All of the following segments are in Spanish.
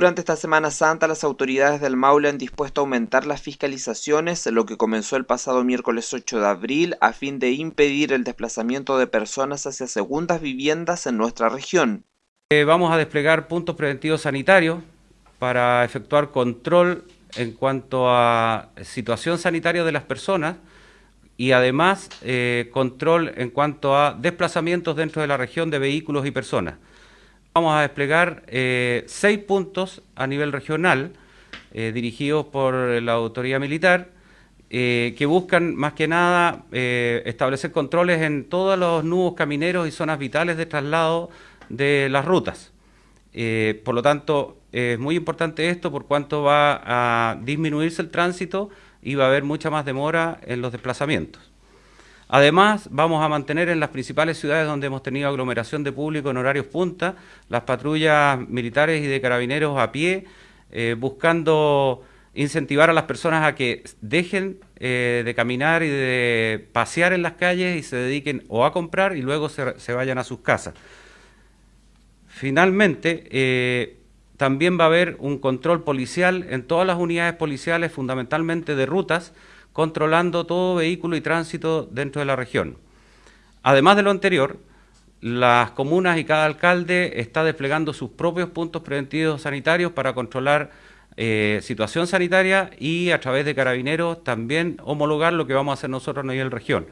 Durante esta Semana Santa, las autoridades del Maule han dispuesto a aumentar las fiscalizaciones, lo que comenzó el pasado miércoles 8 de abril, a fin de impedir el desplazamiento de personas hacia segundas viviendas en nuestra región. Eh, vamos a desplegar puntos preventivos sanitarios para efectuar control en cuanto a situación sanitaria de las personas y además eh, control en cuanto a desplazamientos dentro de la región de vehículos y personas. Vamos a desplegar eh, seis puntos a nivel regional eh, dirigidos por la autoridad militar eh, que buscan más que nada establecer controles en todos los nudos camineros y zonas vitales de traslado de las rutas. por lo tanto, es muy importante esto por cuanto va a disminuirse el tránsito y va a haber mucha más demora en los desplazamientos. Además, vamos a mantener en las principales ciudades donde hemos tenido aglomeración de público en horarios punta, las patrullas militares y de carabineros a pie, eh, buscando incentivar a las personas a que dejen eh, de caminar y de pasear en las calles y se dediquen o a comprar y luego se, vayan a sus casas. Finalmente, eh, también va a haber un control policial en todas las unidades policiales, fundamentalmente de rutas, controlando todo vehículo y tránsito dentro de la región. Además de lo anterior, las comunas y cada alcalde está desplegando sus propios puntos preventivos sanitarios para controlar eh, situación sanitaria y a través de carabineros también homologar lo que vamos a hacer nosotros a nivel región.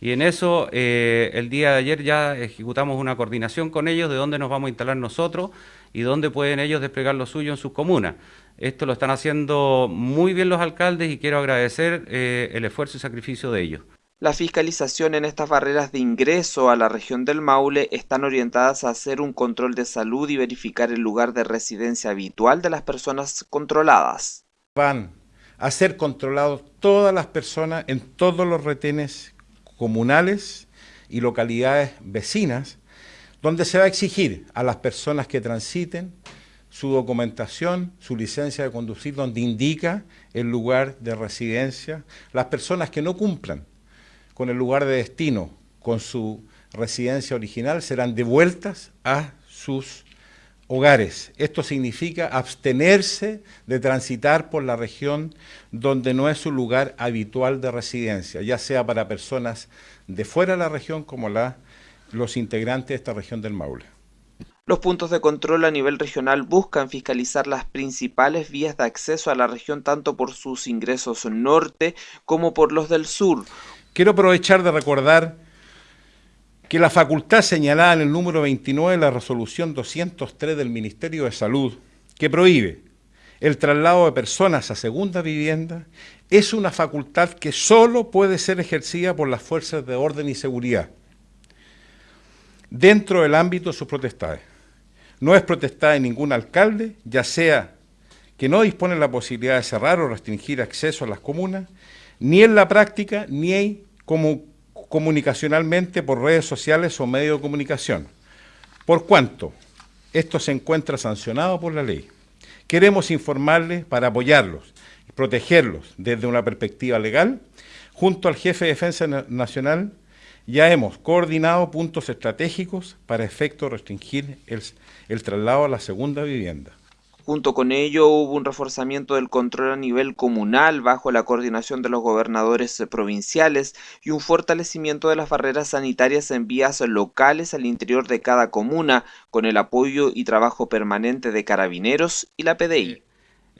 Y en eso, eh, el día de ayer ya ejecutamos una coordinación con ellos de dónde nos vamos a instalar nosotros y dónde pueden ellos desplegar lo suyo en sus comunas. Esto lo están haciendo muy bien los alcaldes y quiero agradecer eh, el esfuerzo y sacrificio de ellos. La fiscalización en estas barreras de ingreso a la región del Maule están orientadas a hacer un control de salud y verificar el lugar de residencia habitual de las personas controladas. Van a ser controlados todas las personas en todos los retenes comunales y localidades vecinas, donde se va a exigir a las personas que transiten su documentación, su licencia de conducir, donde indica el lugar de residencia. Las personas que no cumplan con el lugar de destino, con su residencia original, serán devueltas a sus hogares. Esto significa abstenerse de transitar por la región donde no es su lugar habitual de residencia, ya sea para personas de fuera de la región como la, los integrantes de esta región del Maule. Los puntos de control a nivel regional buscan fiscalizar las principales vías de acceso a la región tanto por sus ingresos norte como por los del sur. Quiero aprovechar de recordar que la facultad señalada en el número 29 de la resolución 203 del Ministerio de Salud, que prohíbe el traslado de personas a segunda vivienda, es una facultad que solo puede ser ejercida por las fuerzas de orden y seguridad, dentro del ámbito de sus protestades. No es protestada de ningún alcalde, ya sea que no dispone la posibilidad de cerrar o restringir acceso a las comunas, ni en la práctica, ni como comunicacionalmente por redes sociales o medios de comunicación. Por cuanto esto se encuentra sancionado por la ley, queremos informarles para apoyarlos y protegerlos desde una perspectiva legal, junto al jefe de Defensa Nacional, ya hemos coordinado puntos estratégicos para efecto restringir el, el traslado a la segunda vivienda. Junto con ello hubo un reforzamiento del control a nivel comunal bajo la coordinación de los gobernadores provinciales y un fortalecimiento de las barreras sanitarias en vías locales al interior de cada comuna con el apoyo y trabajo permanente de carabineros y la PDI.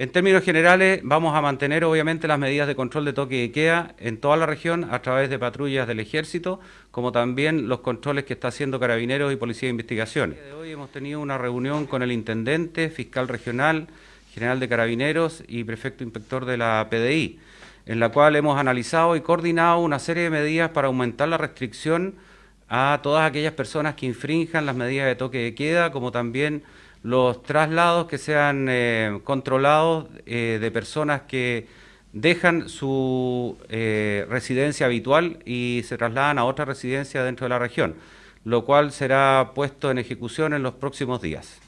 En términos generales, vamos a mantener obviamente las medidas de control de toque de queda en toda la región a través de patrullas del Ejército, como también los controles que está haciendo Carabineros y Policía de Investigaciones. Hoy hemos tenido una reunión con el Intendente, Fiscal Regional, General de Carabineros y Prefecto Inspector de la PDI, en la cual hemos analizado y coordinado una serie de medidas para aumentar la restricción a todas aquellas personas que infrinjan las medidas de toque de queda, como también los traslados que sean eh, controlados eh, de personas que dejan su eh, residencia habitual y se trasladan a otra residencia dentro de la región, lo cual será puesto en ejecución en los próximos días.